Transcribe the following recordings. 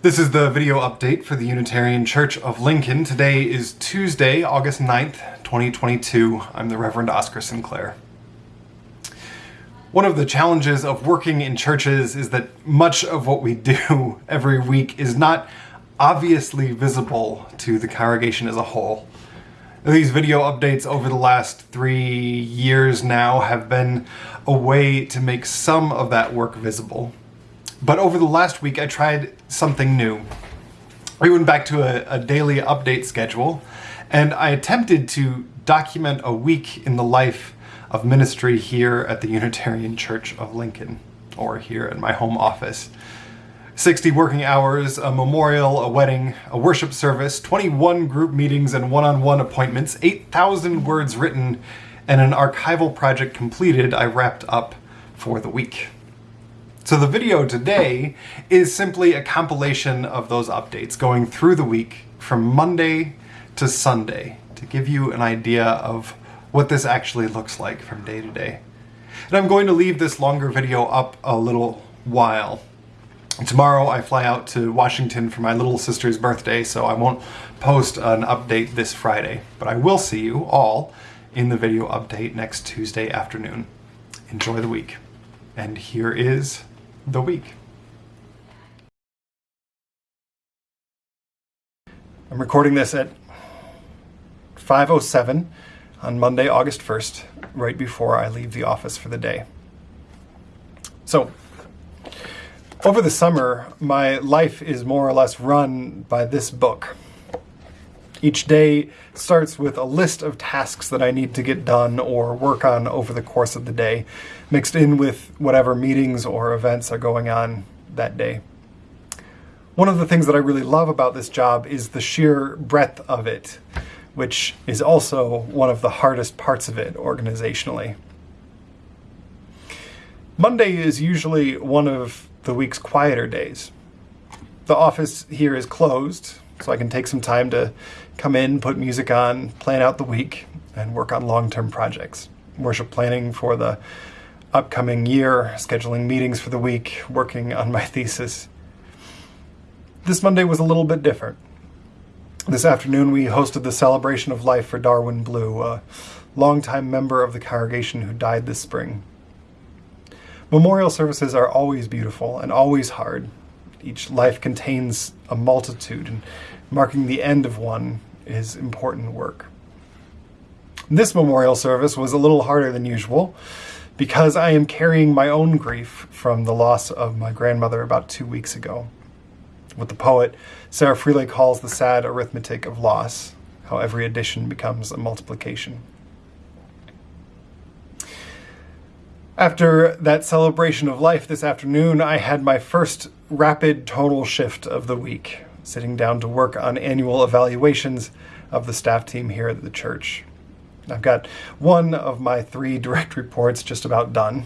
This is the video update for the Unitarian Church of Lincoln. Today is Tuesday, August 9th, 2022. I'm the Reverend Oscar Sinclair. One of the challenges of working in churches is that much of what we do every week is not obviously visible to the congregation as a whole. These video updates over the last three years now have been a way to make some of that work visible. But over the last week, I tried something new. We went back to a, a daily update schedule, and I attempted to document a week in the life of ministry here at the Unitarian Church of Lincoln, or here at my home office. 60 working hours, a memorial, a wedding, a worship service, 21 group meetings and one-on-one -on -one appointments, 8,000 words written, and an archival project completed I wrapped up for the week. So the video today is simply a compilation of those updates going through the week from Monday to Sunday to give you an idea of what this actually looks like from day to day. And I'm going to leave this longer video up a little while. Tomorrow I fly out to Washington for my little sister's birthday, so I won't post an update this Friday. But I will see you all in the video update next Tuesday afternoon. Enjoy the week. And here is the week. I'm recording this at 5.07 on Monday, August 1st, right before I leave the office for the day. So, over the summer, my life is more or less run by this book. Each day starts with a list of tasks that I need to get done or work on over the course of the day, mixed in with whatever meetings or events are going on that day. One of the things that I really love about this job is the sheer breadth of it, which is also one of the hardest parts of it organizationally. Monday is usually one of the week's quieter days. The office here is closed, so I can take some time to come in, put music on, plan out the week, and work on long-term projects. Worship planning for the upcoming year, scheduling meetings for the week, working on my thesis. This Monday was a little bit different. This afternoon we hosted the celebration of life for Darwin Blue, a longtime member of the congregation who died this spring. Memorial services are always beautiful and always hard, each life contains a multitude, and marking the end of one is important work. This memorial service was a little harder than usual because I am carrying my own grief from the loss of my grandmother about two weeks ago. What the poet Sarah Freely calls the sad arithmetic of loss, how every addition becomes a multiplication. After that celebration of life this afternoon, I had my first rapid total shift of the week, sitting down to work on annual evaluations of the staff team here at the church. I've got one of my three direct reports just about done,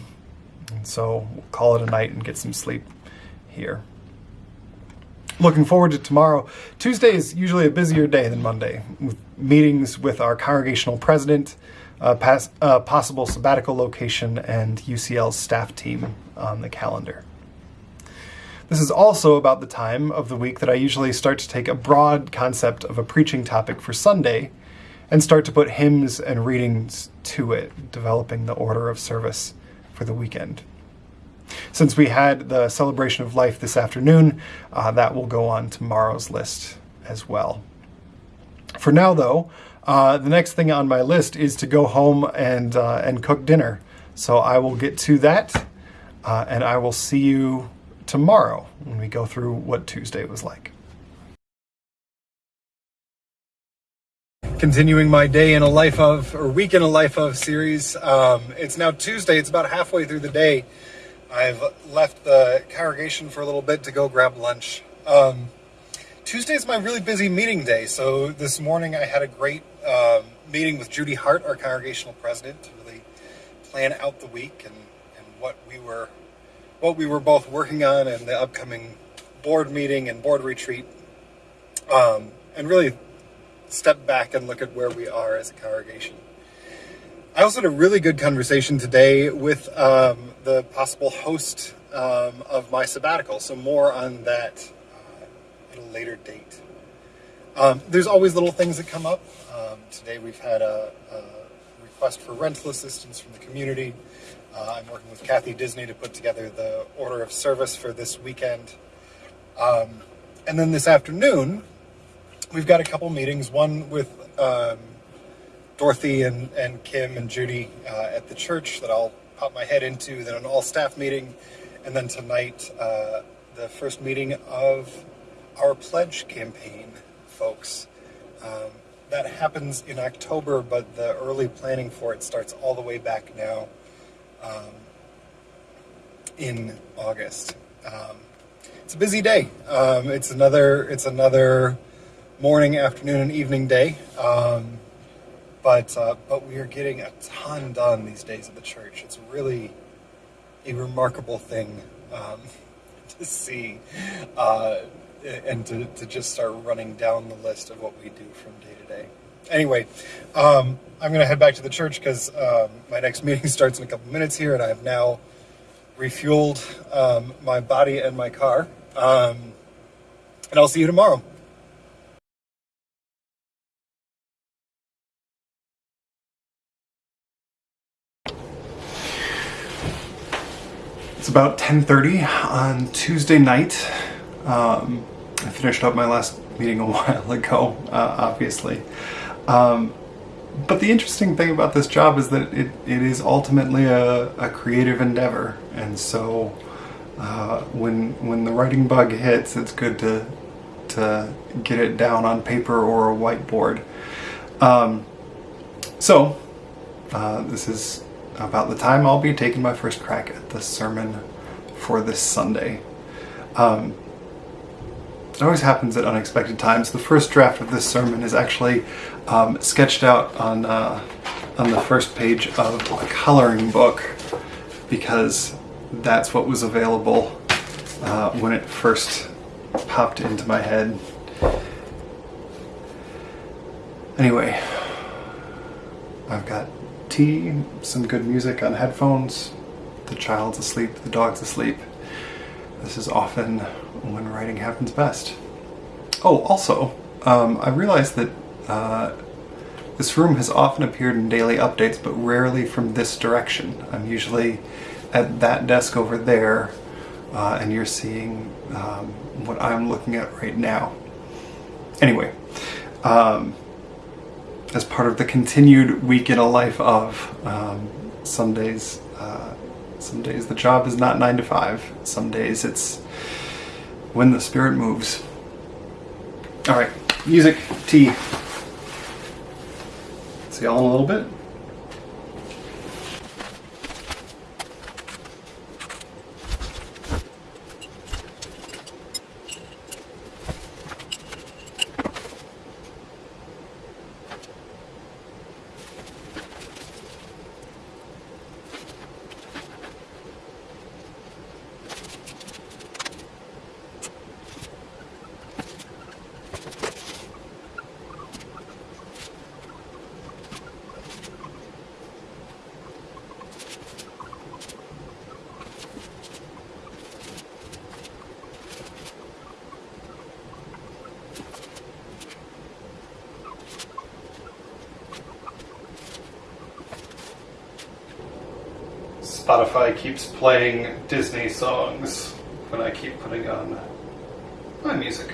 and so we'll call it a night and get some sleep here. Looking forward to tomorrow. Tuesday is usually a busier day than Monday, with meetings with our congregational president, uh, pass, possible sabbatical location, and UCL's staff team on the calendar. This is also about the time of the week that I usually start to take a broad concept of a preaching topic for Sunday and start to put hymns and readings to it, developing the order of service for the weekend. Since we had the celebration of life this afternoon, uh, that will go on tomorrow's list as well. For now, though, uh, the next thing on my list is to go home and, uh, and cook dinner. So I will get to that, uh, and I will see you tomorrow when we go through what Tuesday was like. Continuing my day in a life of, or week in a life of series. Um, it's now Tuesday, it's about halfway through the day. I've left the congregation for a little bit to go grab lunch. Um, Tuesday is my really busy meeting day. So this morning I had a great um, meeting with Judy Hart, our congregational president, to really plan out the week and, and what we were what we were both working on and the upcoming board meeting and board retreat. Um, and really step back and look at where we are as a congregation. I also had a really good conversation today with um, the possible host um, of my sabbatical, so more on that at a later date. Um, there's always little things that come up. Um, today we've had a, a, request for rental assistance from the community. Uh, I'm working with Kathy Disney to put together the order of service for this weekend. Um, and then this afternoon, we've got a couple meetings, one with um, Dorothy and, and Kim and Judy uh, at the church that I'll pop my head into, then an all staff meeting, and then tonight, uh, the first meeting of our pledge campaign, folks. Um, that happens in October, but the early planning for it starts all the way back now um, in August. Um, it's a busy day. Um, it's another it's another morning, afternoon, and evening day. Um, but uh, but we are getting a ton done these days at the church. It's really a remarkable thing um, to see uh, and to, to just start running down the list of what we do from day to day. Anyway, um, I'm going to head back to the church because um, my next meeting starts in a couple minutes here, and I have now refueled um, my body and my car. Um, and I'll see you tomorrow. It's about 10.30 on Tuesday night. Um, I finished up my last meeting a while ago, uh, obviously. Um, but the interesting thing about this job is that it, it is ultimately a, a creative endeavor. And so uh, when, when the writing bug hits, it's good to, to get it down on paper or a whiteboard. Um, so uh, this is about the time I'll be taking my first crack at the sermon for this Sunday. Um, it always happens at unexpected times. The first draft of this sermon is actually um, sketched out on, uh, on the first page of a coloring book because that's what was available uh, when it first popped into my head. Anyway, I've got tea, some good music on headphones, the child's asleep, the dog's asleep. This is often when writing happens best. Oh, also, um, I realized that uh, this room has often appeared in daily updates, but rarely from this direction. I'm usually at that desk over there, uh, and you're seeing um, what I'm looking at right now. Anyway, um, as part of the continued week in a life of, um, some days, uh, some days the job is not nine to five. Some days it's when the spirit moves. All right, music, tea. See y'all in a little bit. Spotify keeps playing Disney songs when I keep putting on my music.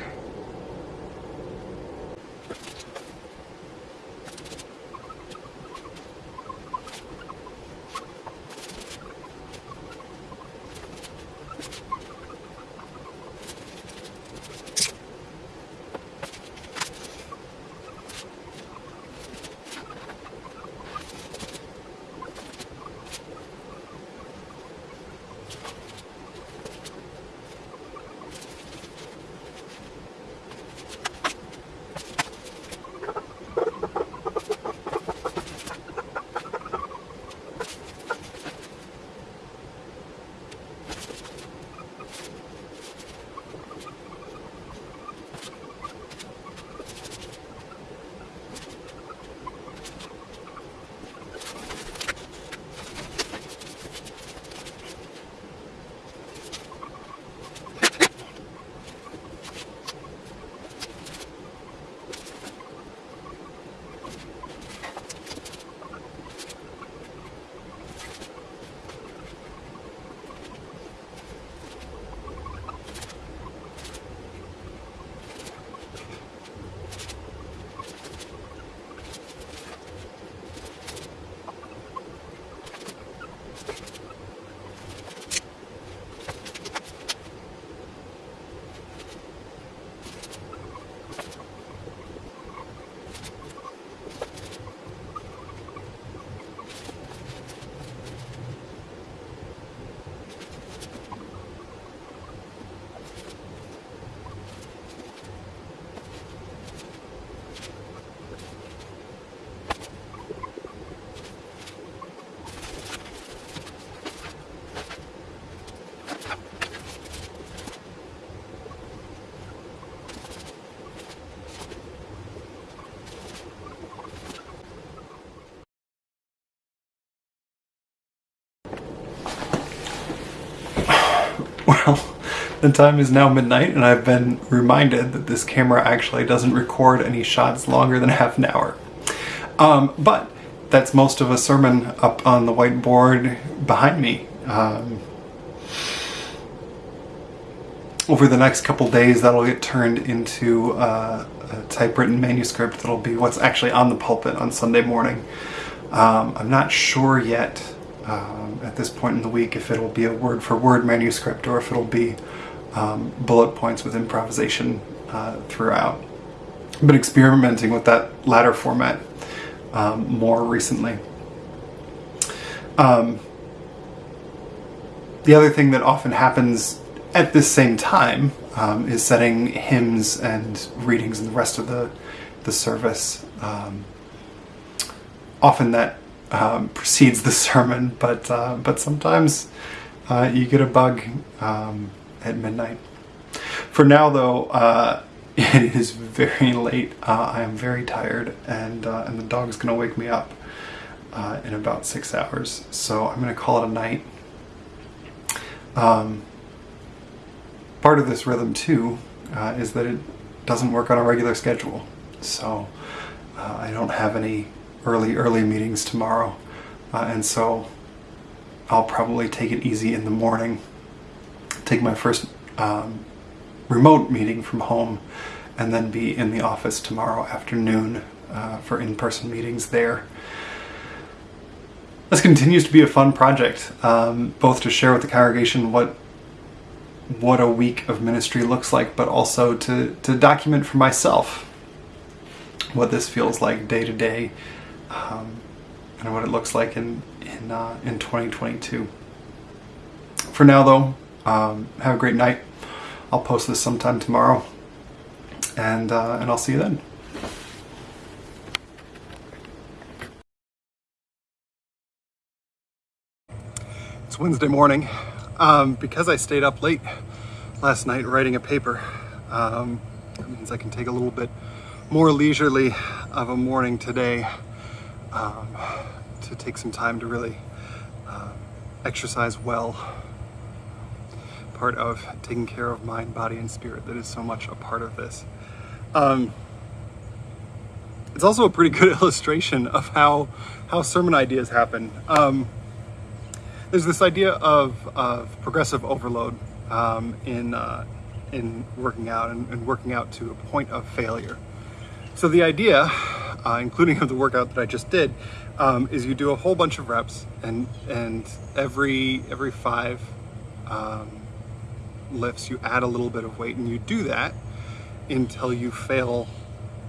The time is now midnight and I've been reminded that this camera actually doesn't record any shots longer than half an hour. Um, but that's most of a sermon up on the whiteboard behind me. Um, over the next couple days that'll get turned into uh, a typewritten manuscript that'll be what's actually on the pulpit on Sunday morning. Um, I'm not sure yet um, at this point in the week if it'll be a word for word manuscript or if it'll be um, bullet points with improvisation uh, throughout. But experimenting with that latter format um, more recently. Um, the other thing that often happens at this same time um, is setting hymns and readings and the rest of the, the service. Um, often that um, precedes the sermon, but, uh, but sometimes uh, you get a bug um, at midnight. For now though, uh, it is very late. Uh, I am very tired and, uh, and the dog's gonna wake me up uh, in about six hours. So I'm gonna call it a night. Um, part of this rhythm too uh, is that it doesn't work on a regular schedule. So uh, I don't have any early, early meetings tomorrow. Uh, and so I'll probably take it easy in the morning, take my first um, remote meeting from home, and then be in the office tomorrow afternoon uh, for in-person meetings there. This continues to be a fun project, um, both to share with the congregation what what a week of ministry looks like, but also to, to document for myself what this feels like day to day um, and what it looks like in, in, uh, in 2022. For now though, um, have a great night. I'll post this sometime tomorrow and, uh, and I'll see you then. It's Wednesday morning. Um, because I stayed up late last night writing a paper, um, that means I can take a little bit more leisurely of a morning today um, to take some time to really uh, exercise well. Part of taking care of mind, body, and spirit that is so much a part of this. Um, it's also a pretty good illustration of how, how sermon ideas happen. Um, there's this idea of, of progressive overload um, in, uh, in working out and, and, working out to a point of failure. So the idea, uh, including of the workout that I just did, um, is you do a whole bunch of reps and, and every, every five um, lifts you add a little bit of weight and you do that until you fail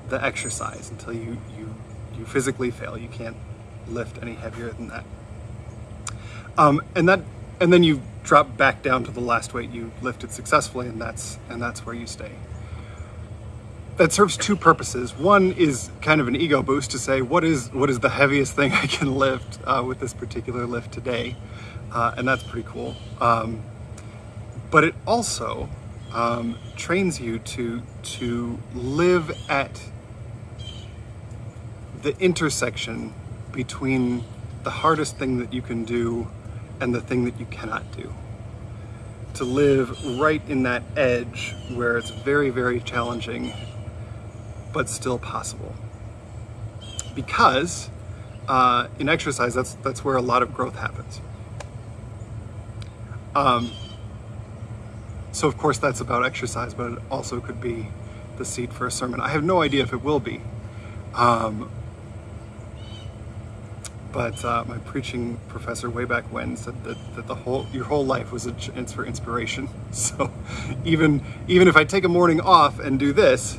the exercise, until you, you, you physically fail. You can't lift any heavier than that. Um, and that, and then you drop back down to the last weight you lifted successfully, and that's and that's where you stay. That serves two purposes. One is kind of an ego boost to say what is what is the heaviest thing I can lift uh, with this particular lift today, uh, and that's pretty cool. Um, but it also um, trains you to to live at the intersection between the hardest thing that you can do and the thing that you cannot do. To live right in that edge where it's very, very challenging, but still possible. Because uh, in exercise, that's, that's where a lot of growth happens. Um, so of course that's about exercise, but it also could be the seed for a sermon. I have no idea if it will be. Um, but uh, my preaching professor way back when said that, that the whole your whole life was a chance for inspiration. So even even if I take a morning off and do this,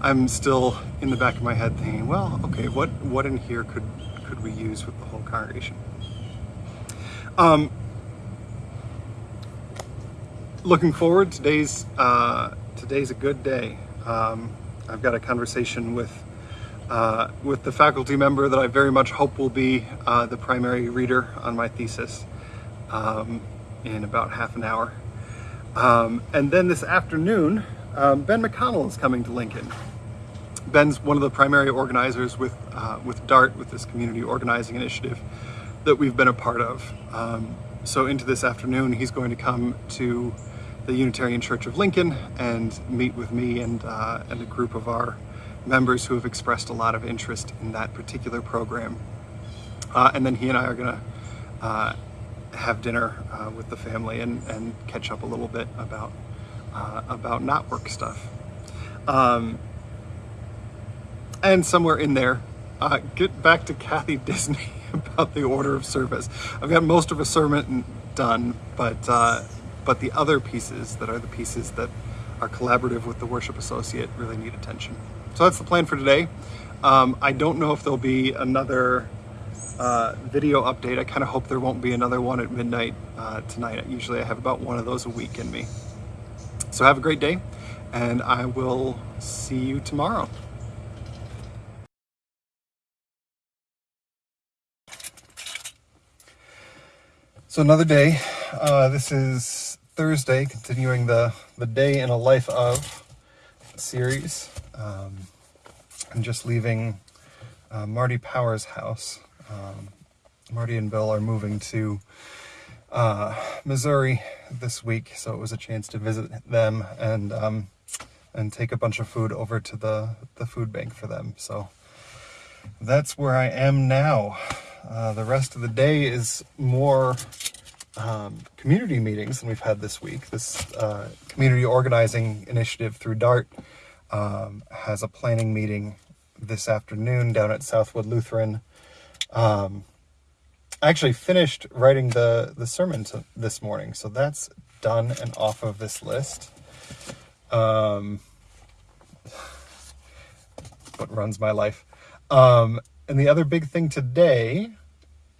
I'm still in the back of my head thinking, well, okay, what what in here could could we use with the whole congregation? Um, looking forward, today's uh, today's a good day. Um, I've got a conversation with uh, with the faculty member that I very much hope will be uh, the primary reader on my thesis um, in about half an hour. Um, and then this afternoon, um, Ben McConnell is coming to Lincoln. Ben's one of the primary organizers with, uh, with DART, with this community organizing initiative that we've been a part of. Um, so into this afternoon, he's going to come to the Unitarian Church of Lincoln and meet with me and, uh, and a group of our members who have expressed a lot of interest in that particular program. Uh, and then he and I are going to uh, have dinner uh, with the family and, and catch up a little bit about uh, about not work stuff. Um, and somewhere in there, uh, get back to Kathy Disney about the order of service. I've got most of a sermon done, but uh, but the other pieces that are the pieces that are collaborative with the worship associate really need attention. So that's the plan for today. Um, I don't know if there'll be another uh, video update. I kind of hope there won't be another one at midnight uh, tonight. Usually I have about one of those a week in me. So have a great day, and I will see you tomorrow. So another day. Uh, this is Thursday, continuing the, the day in a life of series. Um, I'm just leaving uh, Marty Power's house. Um, Marty and Bill are moving to uh, Missouri this week, so it was a chance to visit them and um, and take a bunch of food over to the the food bank for them. So that's where I am now. Uh, the rest of the day is more um, community meetings than we've had this week. This uh, community organizing initiative through DART um, has a planning meeting this afternoon down at Southwood Lutheran. Um, I actually finished writing the, the sermon to, this morning, so that's done and off of this list. Um, what runs my life. Um, and the other big thing today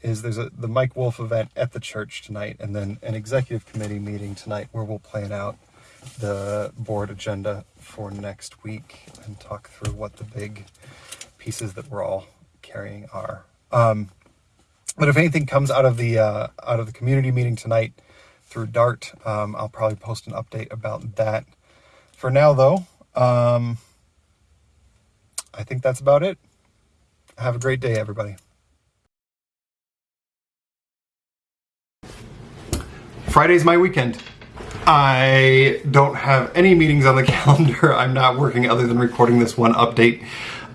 is there's a the Mike Wolf event at the church tonight, and then an executive committee meeting tonight where we'll plan out the board agenda for next week and talk through what the big pieces that we're all carrying are. Um, but if anything comes out of the uh, out of the community meeting tonight through Dart, um, I'll probably post an update about that. For now, though, um, I think that's about it. Have a great day, everybody. Friday's my weekend. I don't have any meetings on the calendar. I'm not working other than recording this one update.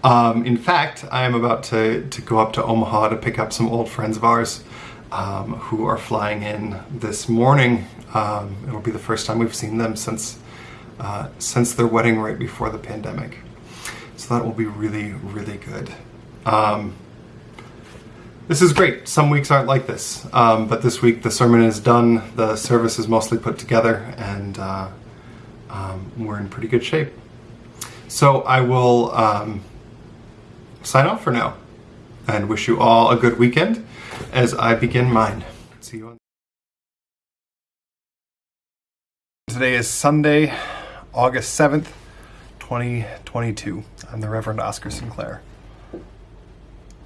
Um, in fact, I am about to, to go up to Omaha to pick up some old friends of ours um, who are flying in this morning. Um, it'll be the first time we've seen them since, uh, since their wedding right before the pandemic. So that will be really, really good. This is great. Some weeks aren't like this, um, but this week the sermon is done, the service is mostly put together, and uh, um, we're in pretty good shape. So I will um, sign off for now and wish you all a good weekend as I begin mine. See you on. Today is Sunday, August 7th, 2022. I'm the Reverend Oscar Sinclair.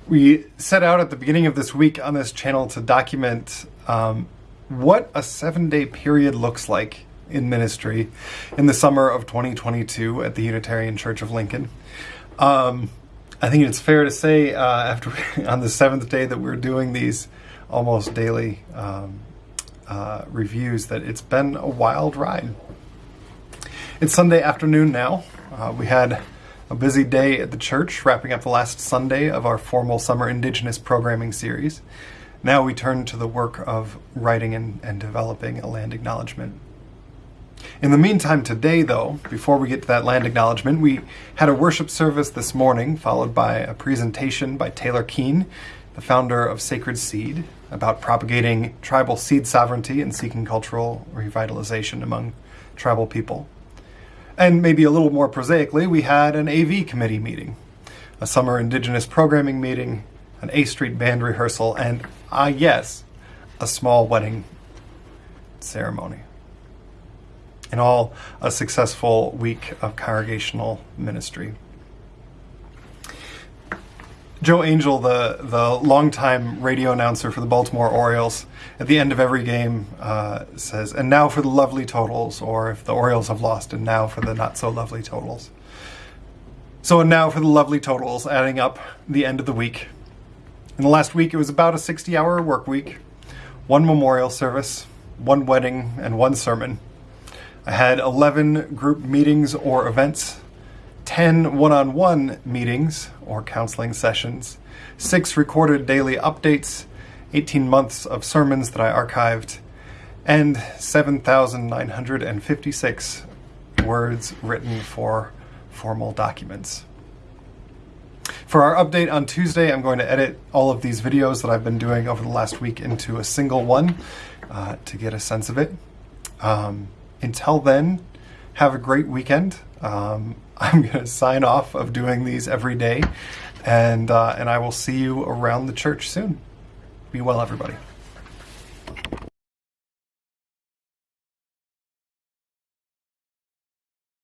We set out at the beginning of this week on this channel to document um, what a seven day period looks like in ministry in the summer of 2022 at the Unitarian Church of Lincoln. Um, I think it's fair to say uh, after on the seventh day that we're doing these almost daily um, uh, reviews that it's been a wild ride. It's Sunday afternoon now. Uh, we had a busy day at the church, wrapping up the last Sunday of our formal summer Indigenous programming series. Now we turn to the work of writing and, and developing a land acknowledgement. In the meantime, today, though, before we get to that land acknowledgement, we had a worship service this morning, followed by a presentation by Taylor Keen, the founder of Sacred Seed, about propagating tribal seed sovereignty and seeking cultural revitalization among tribal people. And maybe a little more prosaically, we had an AV committee meeting, a summer Indigenous programming meeting, an A Street band rehearsal, and, ah yes, a small wedding ceremony. In all, a successful week of congregational ministry. Joe Angel, the, the longtime radio announcer for the Baltimore Orioles, at the end of every game uh, says, and now for the lovely totals, or if the Orioles have lost, and now for the not so lovely totals. So and now for the lovely totals, adding up the end of the week. In the last week, it was about a 60 hour work week, one memorial service, one wedding, and one sermon. I had 11 group meetings or events, 10 one on one meetings or counseling sessions, 6 recorded daily updates, 18 months of sermons that I archived, and 7,956 words written for formal documents. For our update on Tuesday, I'm going to edit all of these videos that I've been doing over the last week into a single one uh, to get a sense of it. Um, until then, have a great weekend. Um, I'm going to sign off of doing these every day, and uh, and I will see you around the church soon. Be well, everybody.